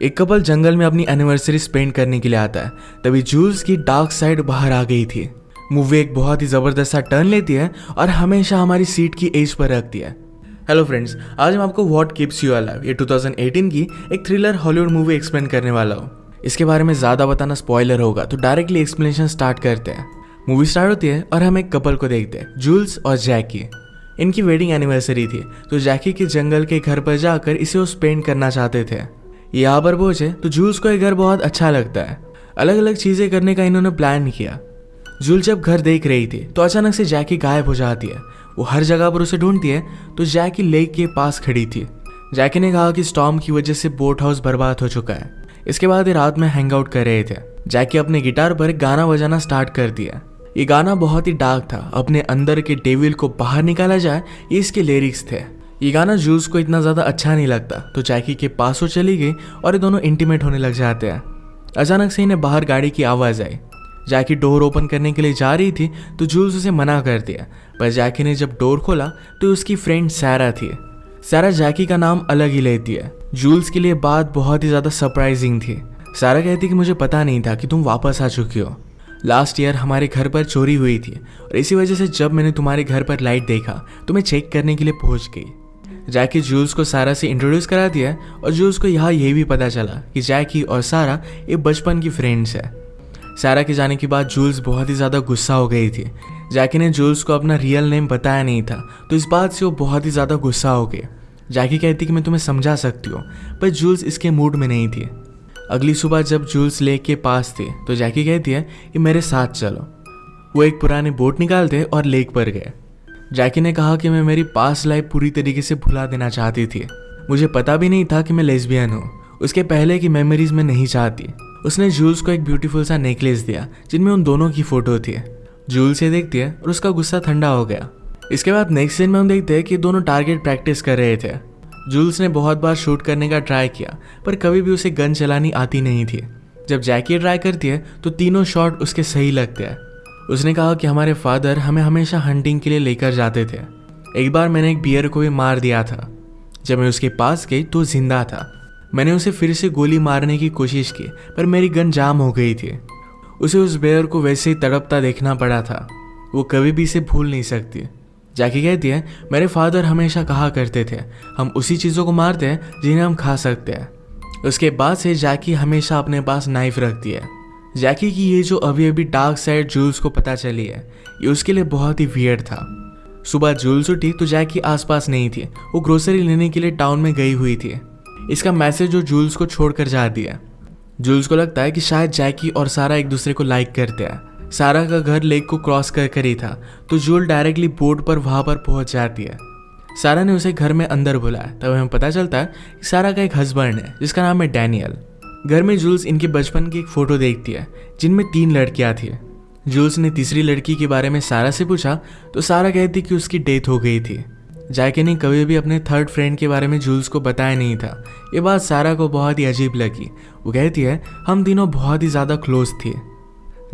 एक कपल जंगल में अपनी एनिवर्सरी स्पेंड करने के लिए आता है। तभी जूल्स की डार्क साइड बाहर आ गई थी। मूवी एक बहुत ही ज़बरदस्त सा टर्न लेती है और हमेशा हमारी सीट की एज पर रखती है। हेलो फ्रेंड्स आज मैं आपको व्हाट कीप्स यू अलाइव ये 2018 की एक थ्रिलर हॉलीवुड मूवी एक्सप्लेन करने वाला हूँ। इसके बारे में ज़्यादा बताना स्पॉइलर होगा तो डायरेक्टली एक्सप्लेनेशन स्टार्ट करते हैं। मूवी स्टार्ट होती है और हम एक कपल को देखते हैं जूल्स और जैकी इनकी वेडिंग एनिवर्सरी थी तो जैकी के जंगल के घर पर जाकर इसे वो स्पेंड करना चाहते थे। यहाँ पर पहुँचे तो जूल्स को घर बहुत अच्छा लगता है। अलग अलग चीज़ें करने का इन्होंने प्लान किया। जूल जब घर देख रही थी तो अचानक से जैकी गायब हो जाती है। वो हर जगह पर उसे ढूंढती है तो जैकी लेक के पास खड़ी थी। जैकी ने कहा कि स्टॉम की वजह से बोट हाउस बर्बाद हो चुका है। इसके बाद ये रात में हैंग आउट कर रहे थे। जैकी अपने गिटार पर गाना बजाना स्टार्ट कर दिया। ये गाना बहुत ही डार्क था। अपने अंदर के डेविल को बाहर निकाला जाए, ये इसके लिरिक्स थे। ये गाना जूस को इतना ज़्यादा अच्छा नहीं लगता तो जैकी के पास वो चली गई और ये दोनों इंटीमेट होने लग जाते हैं। अचानक से इन्हें बाहर गाड़ी की आवाज़ आई। जैकी डोर ओपन करने के लिए जा रही थी तो जूल्स उसे मना कर दिया। पर जैकी ने जब डोर खोला तो उसकी फ्रेंड सैरा थी। सैरा जैकी का नाम अलग ही लेती है। जूल्स के लिए बात बहुत ही ज़्यादा सरप्राइजिंग थी। सारा कहती कि मुझे पता नहीं था कि तुम वापस आ चुकी हो। लास्ट ईयर हमारे घर पर चोरी हुई थी, और इसी वजह से जब मैंने तुम्हारे घर पर लाइट देखा तो मैं चेक करने के लिए पहुँच गई। जैकी जूल्स को सारा से इंट्रोड्यूस करा दिया और जूल्स को यहाँ ये भी पता चला कि जैकी और सारा ये बचपन की फ्रेंड्स है। सारा के जाने के बाद जूल्स बहुत ही ज़्यादा गुस्सा हो गई थी। जैकी ने जूल्स को अपना रियल नेम बताया नहीं था तो इस बात से वो बहुत ही ज़्यादा गुस्सा हो गए। जैकी कहती कि मैं तुम्हें समझा सकती हूँ, पर जूल्स इसके मूड में नहीं थी। अगली सुबह जब जूल्स लेक के पास थे तो जैकी कहती है कि मेरे साथ चलो। वो एक पुरानी बोट निकालते और लेक पर गए। जैकी ने कहा कि मैं मेरी पास लाइफ पूरी तरीके से भुला देना चाहती थी। मुझे पता भी नहीं था कि मैं लेस्बियन हूँ। उसके पहले की मेमोरीज में नहीं चाहती। उसने जूल्स को एक ब्यूटीफुल सा नेकलेस दिया, जिनमें उन दोनों की फ़ोटो थी। जूल से देखती है और उसका गुस्सा ठंडा हो गया। इसके बाद नेक्स्ट सीन में हम देखते हैं कि दोनों टारगेट प्रैक्टिस कर रहे थे। जूल्स ने बहुत बार शूट करने का ट्राई किया, पर कभी भी उसे गन चलानी आती नहीं थी। जब जैकी ट्राई करती है तो तीनों शॉट उसके सही लगते हैं। उसने कहा कि हमारे फादर हमें हमेशा हंटिंग के लिए लेकर जाते थे। एक बार मैंने एक बियर को भी मार दिया था। जब मैं उसके पास गई तो ज़िंदा था। मैंने उसे फिर से गोली मारने की कोशिश की, पर मेरी गन जाम हो गई थी। उसे उस बेयर को वैसे ही तड़पता देखना पड़ा था। वो कभी भी इसे भूल नहीं सकती। जैकी कहती है, मेरे फादर हमेशा कहा करते थे, हम उसी चीज़ों को मारते हैं जिन्हें हम खा सकते हैं। उसके बाद से जाकी हमेशा अपने पास नाइफ रखती है। जैकी की ये जो अभी अभी डार्क साइड जूल्स को पता चली है, ये उसके लिए बहुत ही वियर्ड था। सुबह जूल्स उठी तो जैकी आसपास नहीं थी, वो ग्रोसरी लेने के लिए टाउन में गई हुई थी। इसका मैसेज जो जूल्स को छोड़कर जा दिया। जूल्स को लगता है कि शायद जैकी और सारा एक दूसरे को लाइक करते हैं। सारा का घर लेक को क्रॉस कर कर ही था तो जूल डायरेक्टली बोट पर वहाँ पर पहुँच जाती है। सारा ने उसे घर में अंदर बुलाया, तब हमें पता चलता है कि सारा का एक हस्बैंड है, जिसका नाम है डैनियल घर में जूल्स इनके बचपन की एक फ़ोटो देखती है, जिनमें तीन लड़कियाँ थी। जूल्स ने तीसरी लड़की के बारे में सारा से पूछा तो सारा कहती कि उसकी डेथ हो गई थी। जैके ने कभी भी अपने थर्ड फ्रेंड के बारे में जूल्स को बताया नहीं था। ये बात सारा को बहुत ही अजीब लगी। वो कहती है, हम तीनों बहुत ही ज़्यादा क्लोज थे।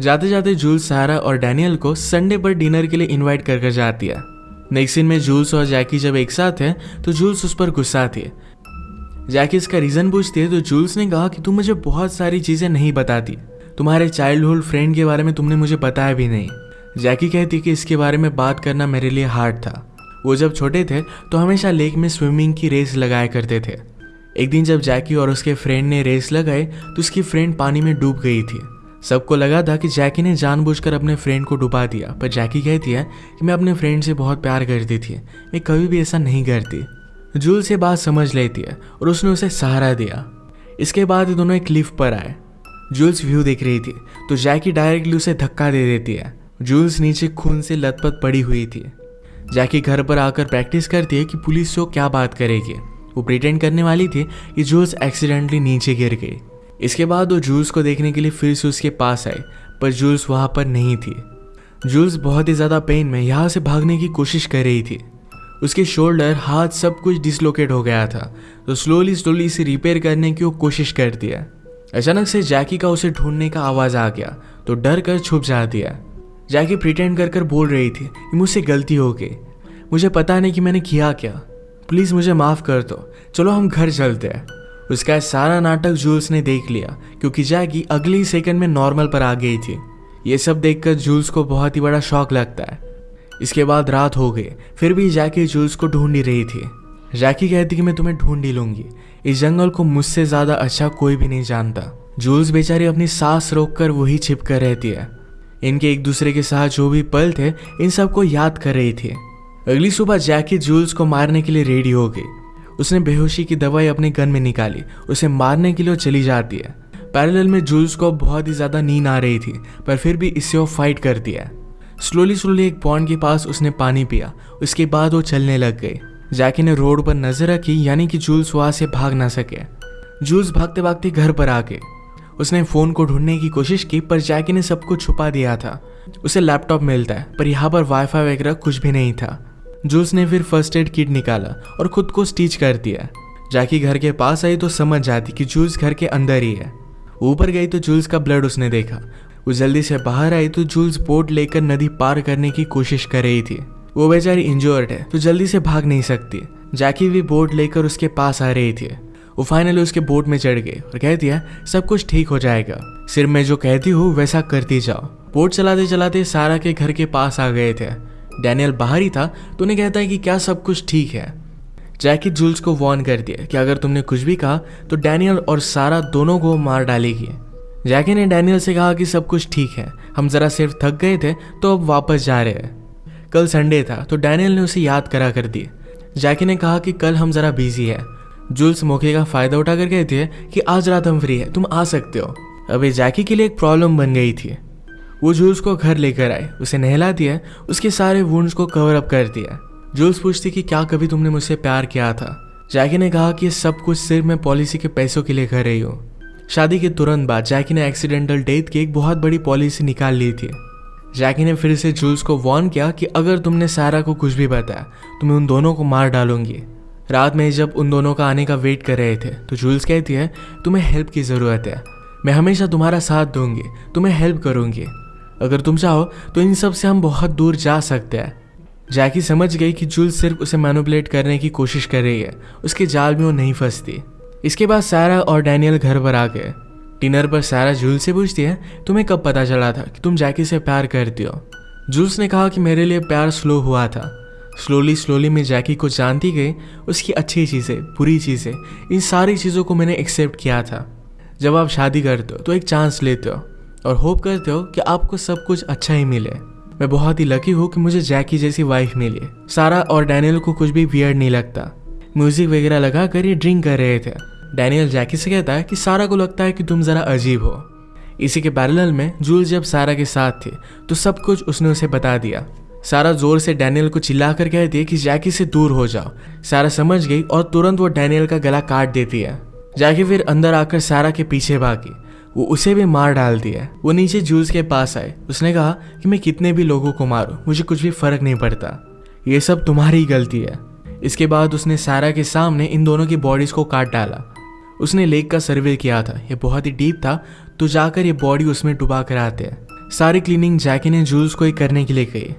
जाते जाते जूल्स, सारा और डैनियल को संडे पर डिनर के लिए इनवाइट कर कर जाती है। नेक्स्ट सीन में जूल्स और जैकी जब एक साथ हैं तो जूल्स उस पर गुस्सा थे। जैकी इसका रीज़न पूछती है तो जूल्स ने कहा कि तुम मुझे बहुत सारी चीज़ें नहीं बताती। तुम्हारे चाइल्डहुड फ्रेंड के बारे में तुमने मुझे बताया भी नहीं। जैकी कहती कि इसके बारे में बात करना मेरे लिए हार्ड था। वो जब छोटे थे तो हमेशा लेक में स्विमिंग की रेस लगाया करते थे। एक दिन जब जैकी और उसके फ्रेंड ने रेस लगाई तो उसकी फ्रेंड पानी में डूब गई थी। सबको लगा था कि जैकी ने जानबूझकर अपने फ्रेंड को डुबा दिया, पर जैकी कहती है कि मैं अपने फ्रेंड से बहुत प्यार करती थी। मैं कभी भी ऐसा नहीं करती। जूल से बात समझ लेती है और उसने उसे सहारा दिया। इसके बाद दोनों एक लिफ्ट पर आए। जूल्स व्यू देख रही थी तो जैकी डायरेक्टली उसे धक्का दे देती है। जूल्स नीचे खून से लथपथ पड़ी हुई थी। जैकी घर पर आकर प्रैक्टिस करती है कि पुलिस से क्या बात करेगी। वो प्रिटेंड करने वाली थी कि जूल्स एक्सीडेंटली नीचे गिर गई। इसके बाद वो जूल्स को देखने के लिए फिर से उसके पास आई, पर जूल्स वहाँ पर नहीं थी। जूल्स बहुत ही ज़्यादा पेन में यहाँ से भागने की कोशिश कर रही थी। उसके शोल्डर हाथ सब कुछ डिसलोकेट हो गया था। तो स्लोली स्लोली इसे रिपेयर करने की वो कोशिश करती है। अचानक से जैकी का उसे ढूँढने का आवाज़ आ गया। तो डर कर छुप जाती है। जैकी प्रिटेंड कर कर बोल रही थी कि मुझसे गलती हो गई। मुझे पता नहीं कि मैंने किया क्या। प्लीज़ मुझे माफ़ कर दो। चलो हम घर चलते हैं। उसका सारा नाटक जूल्स ने देख लिया, क्योंकि जैकी अगली सेकंड में नॉर्मल पर आ गई थी। ये सब देखकर जूल्स को बहुत ही बड़ा शौक लगता है। इसके बाद रात हो गई। फिर भी जैकी जूल्स को ढूंढ ही रही थी। जैकी कहती कि मैं तुम्हें ढूंढ ही लूँगी। इस जंगल को मुझसे ज़्यादा अच्छा कोई भी नहीं जानता। जूल्स बेचारी अपनी सांस रोक कर वही छिप कर रहती है। इनके एक दूसरे के साथ जो भी पल थे, इन सबको याद कर रही थी। अगली सुबह जैकी जूल्स को मारने के लिए रेडी हो गई। उसने बेहोशी की दवाई अपने गन में निकाली। उसे मारने के लिए चली जाती है। पैरेलल में जूल्स को बहुत ही ज़्यादा नींद आ रही थी, पर फिर भी इससे वो फाइट करती है। स्लोली स्लोली एक पॉन्ड के पास उसने पानी पिया। उसके बाद वो चलने लग गई। जैकी ने रोड पर नज़र रखी, यानी कि जूल्स वहाँ से भाग ना सके। जूल्स भागते भागते घर पर आ गए। उसने फ़ोन को ढूँढने की कोशिश की, पर जैकी ने सब कुछ छुपा दिया था। उसे लैपटॉप मिलता है, पर यहाँ पर वाईफाई वगैरह कुछ भी नहीं था। जूल्स ने फिर फ़र्स्ट एड किट निकाला और खुद को स्टिच कर दिया। जैकी घर के पास आई तो समझ जाती कि जूल्स घर के अंदर ही है। ऊपर गई तो जूल्स का ब्लड उसने देखा। वो जल्दी से बाहर आई तो जूल्स बोट लेकर नदी पार करने की कोशिश कर रही थी। वो बेचारी इंजोर्ड है तो जल्दी से भाग नहीं सकती। जैकी भी बोट लेकर उसके पास आ रही थी। वो फाइनली उसके बोट में चढ़ गई और कहती है, सब कुछ ठीक हो जाएगा। सिर्फ़ मैं जो कहती हूँ, वैसा करती जाओ। बोट चलाते चलाते सारा के घर के पास आ गए थे। डैनियल बाहर ही था तो उन्हें कहता है कि क्या सब कुछ ठीक है। जैकी जूल्स को वार्न कर दिया कि अगर तुमने कुछ भी कहा तो डैनियल और सारा दोनों को मार डालेगी। जैकी ने डैनियल से कहा कि सब कुछ ठीक है। हम जरा सिर्फ़ थक गए थे तो अब वापस जा रहे हैं। कल संडे था तो डैनियल ने उसे याद करा कर दी। जैकी ने कहा कि कल हम जरा बिज़ी है। जूल्स मौके का फ़ायदा उठा कर कहती है कि आज रात हम फ्री है, तुम आ सकते हो। अभी जैकी के लिए एक प्रॉब्लम बन गई थी। वो जूल्स को घर लेकर आए, उसे नहला दिया उसके सारे वुंड्स को कवर अप कर दिया जूल्स पूछती कि क्या कभी तुमने मुझसे प्यार किया था? जैकी ने कहा कि सब कुछ सिर्फ़ मैं पॉलिसी के पैसों के लिए कर रही हूँ। शादी के तुरंत बाद जैकी ने एक्सीडेंटल डेथ की एक बहुत बड़ी पॉलिसी निकाल ली थी। जैकी ने फिर से जूल्स को वार्न किया कि अगर तुमने सारा को कुछ भी बताया तो मैं उन दोनों को मार डालूँगी। रात में जब उन दोनों का आने का वेट कर रहे थे तो जूल्स कहती है, तुम्हें हेल्प की ज़रूरत है। मैं हमेशा तुम्हारा साथ दूँगी, तुम्हें हेल्प करूँगी। अगर तुम चाहो तो इन सबसे हम बहुत दूर जा सकते हैं। जैकी समझ गई कि जूल्स सिर्फ़ उसे मैनुपलेट करने की कोशिश कर रही है, उसके जाल में वो नहीं फंसती। इसके बाद सारा और डैनियल घर पर आ गए। डिनर पर सारा जूल से पूछती है, तुम्हें कब पता चला था कि तुम जैकी से प्यार करती हो? जूल्स ने कहा कि मेरे लिए प्यार स्लो हुआ था। स्लोली स्लोली मैं जैकी को जानती गई उसकी अच्छी चीज़ें, बुरी चीज़ें, इन सारी चीज़ों को मैंने एक्सेप्ट किया था। जब आप शादी करते हो तो एक चांस लेते हो और होप करते हो कि आपको सब कुछ अच्छा ही मिले। मैं बहुत ही लकी हूँ कि मुझे जैकी जैसी वाइफ मिली। सारा और डैनियल को कुछ भी वियर्ड नहीं लगता। म्यूज़िक वगैरह लगा कर ये ड्रिंक कर रहे थे। डैनियल जैकी से कहता है कि सारा को लगता है कि तुम जरा अजीब हो। इसी के पैरेलल में जूल जब सारा के साथ थे तो सब कुछ उसने उसे बता दिया। सारा ज़ोर से डैनियल को चिल्लाकर कहती है कि जैकी से दूर हो जाओ। सारा समझ गई और तुरंत वो डैनियल का गला काट देती है। जैकी फिर अंदर आकर सारा के पीछे भागी। वो उसे भी मार डालती है वो नीचे जूल्स के पास आए। उसने कहा कि मैं कितने भी लोगों को मारूं, मुझे कुछ भी फ़र्क नहीं पड़ता। ये सब तुम्हारी गलती है। इसके बाद उसने सारा के सामने इन दोनों की बॉडीज को काट डाला। उसने लेक का सर्वे किया था। ये बहुत ही डीप था। तो जाकर ये बॉडी उसमें डुबा कर आते हैं। सारी क्लीनिंग जैकी ने जूल्स को ही करने के लिए कही।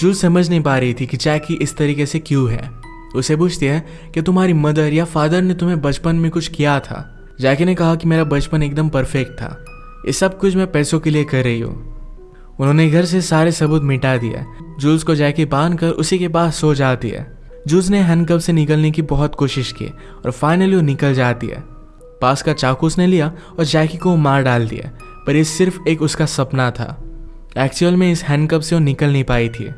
जूल समझ नहीं पा रही थी कि जैकी इस तरीके से क्यों है। उसे पूछती है कि तुम्हारी मदर या फादर ने तुम्हें बचपन में कुछ किया था? जैकी ने कहा कि मेरा बचपन एकदम परफेक्ट था। ये सब कुछ मैं पैसों के लिए कर रही हूँ। उन्होंने घर से सारे सबूत मिटा दिया जूल्स को जैकी बाँध कर उसी के पास सो जाती है। जूस ने हैंडकप से निकलने की बहुत कोशिश की और फाइनली वो निकल जाती है। पास का चाकू उसने लिया और जैकी को मार डाल दिया, पर ये सिर्फ़ एक उसका सपना था। एक्चुअल में इस हैंडकप से वो निकल नहीं पाई थी।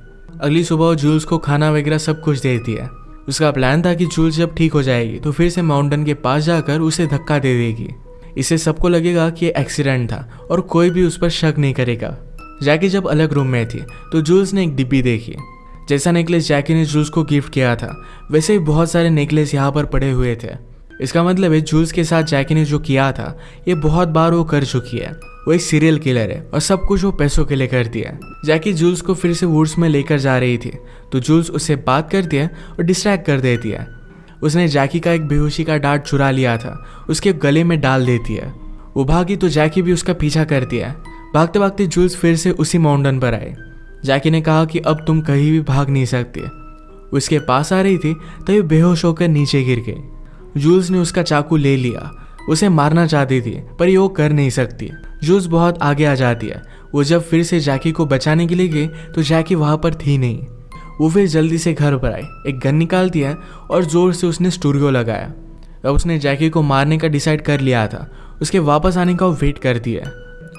अगली सुबह वो जूल्स को खाना वगैरह सब कुछ दे दिया। उसका प्लान था कि जूल्स जब ठीक हो जाएगी तो फिर से माउंटेन के पास जाकर उसे धक्का दे देगी। इससे सबको लगेगा कि ये एक्सीडेंट था और कोई भी उस पर शक नहीं करेगा। जैकी जब अलग रूम में थी तो जूल्स ने एक डिब्बी देखी। जैसा नेकलेस जैकी ने जूल्स को गिफ्ट किया था, वैसे ही बहुत सारे नेकलेस यहाँ पर पड़े हुए थे। इसका मतलब है, जूल्स के साथ जैकी ने जो किया था, ये बहुत बार वो कर चुकी है। वो एक सीरियल किलर है और सब कुछ वो पैसों के लिए करती है। जैकी जूल्स को फिर से वुड्स में लेकर जा रही थी तो जूल्स उससे बात करती है और डिस्ट्रैक्ट कर देती है। उसने जैकी का एक बेहोशी का डांट चुरा लिया था, उसके गले में डाल देती है। वो भागी तो जैकी भी उसका पीछा करती है। भागते भागते जूल्स फिर से उसी माउंटेन पर आए। जैकी ने कहा कि अब तुम कहीं भी भाग नहीं सकते। उसके पास आ रही थी, तभी बेहोश होकर नीचे गिर गई। जूल्स ने उसका चाकू ले लिया। उसे मारना चाहती थी, पर ये वो कर नहीं सकती। जूल्स बहुत आगे आ जाती है। वो जब फिर से जैकी को बचाने के लिए गई तो जैकी वहाँ पर थी नहीं। वो फिर जल्दी से घर पर आई। एक गन निकालती है और ज़ोर से उसने स्टूडियो लगाया। अब उसने जैकी को मारने का डिसाइड कर लिया था। उसके वापस आने का वो वेट करती है।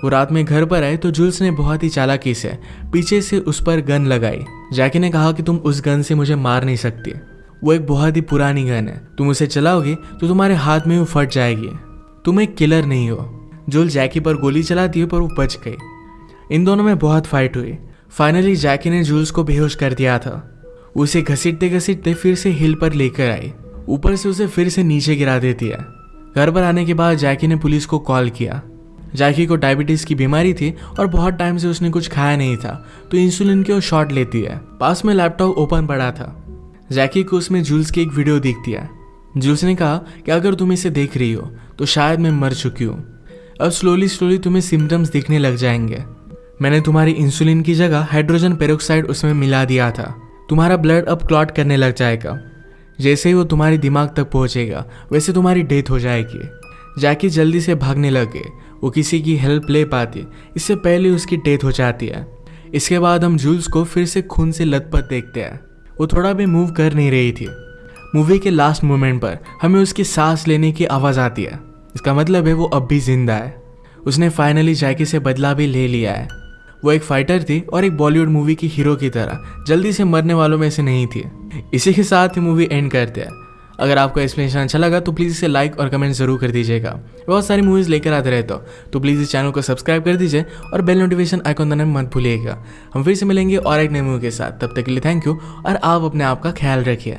वो रात में घर पर आए तो जूल्स ने बहुत ही चालाकी से पीछे से उस पर गन लगाई। जैकी ने कहा कि तुम उस गन से मुझे मार नहीं सकती। वो एक बहुत ही पुरानी गन है। तुम उसे चलाओगे तो तुम्हारे हाथ में वो फट जाएगी। तुम एक किलर नहीं हो। जुल जैकी पर गोली चलाती है, पर वो बच गई। इन दोनों में बहुत फाइट हुई। फाइनली जैकी ने जूल्स को बेहोश कर दिया था। उसे घसीटते घसीटते फिर से हिल पर लेकर आई। ऊपर से उसे फिर से नीचे गिरा देती है। घर पर आने के बाद जैकी ने पुलिस को कॉल किया। जैकी को डायबिटीज़ की बीमारी थी और बहुत टाइम से उसने कुछ खाया नहीं था। तो इंसुलिन के वो शॉट लेती है। पास में लैपटॉप ओपन पड़ा था। जैकी को उसमें जूल्स की एक वीडियो दिखती है जूल्स ने कहा कि अगर तुम इसे देख रही हो तो शायद मैं मर चुकी हूँ। अब स्लोली स्लोली तुम्हें सिम्टम्स दिखने लग जाएँगे। मैंने तुम्हारी इंसुलिन की जगह हाइड्रोजन पेरोक्साइड उसमें मिला दिया था। तुम्हारा ब्लड अब क्लॉट करने लग जाएगा। जैसे ही वो तुम्हारे दिमाग तक पहुंचेगा, वैसे तुम्हारी डेथ हो जाएगी। जैकी जल्दी से भागने लगे। वो किसी की हेल्प ले पाती। इससे पहले उसकी डेथ हो जाती है। इसके बाद हम जूल्स को फिर से खून से लथपथ देखते हैं। वो थोड़ा भी मूव कर नहीं रही थी। मूवी के लास्ट मोमेंट पर हमें उसकी सांस लेने की आवाज़ आती है। इसका मतलब है वो अब भी ज़िंदा है। उसने फाइनली जैकी से बदला भी ले लिया है। वो एक फाइटर थी और एक बॉलीवुड मूवी की हीरो की तरह, जल्दी से मरने वालों में से नहीं थी। इसी के साथ ही मूवी एंड करते हैं। अगर आपको एक्सप्लेनेशन अच्छा लगा तो प्लीज़ इसे लाइक और कमेंट ज़रूर कर दीजिएगा। बहुत सारी मूवीज़ लेकर आते रहते हो तो प्लीज़ इस चैनल को सब्सक्राइब कर दीजिए और बेल नोटिफिकेशन आइकॉन दबाना मत भूलिएगा। हम फिर से मिलेंगे और एक नई मूवी के साथ। तब तक के लिए थैंक यू और आप अपने आप का ख्याल रखिए।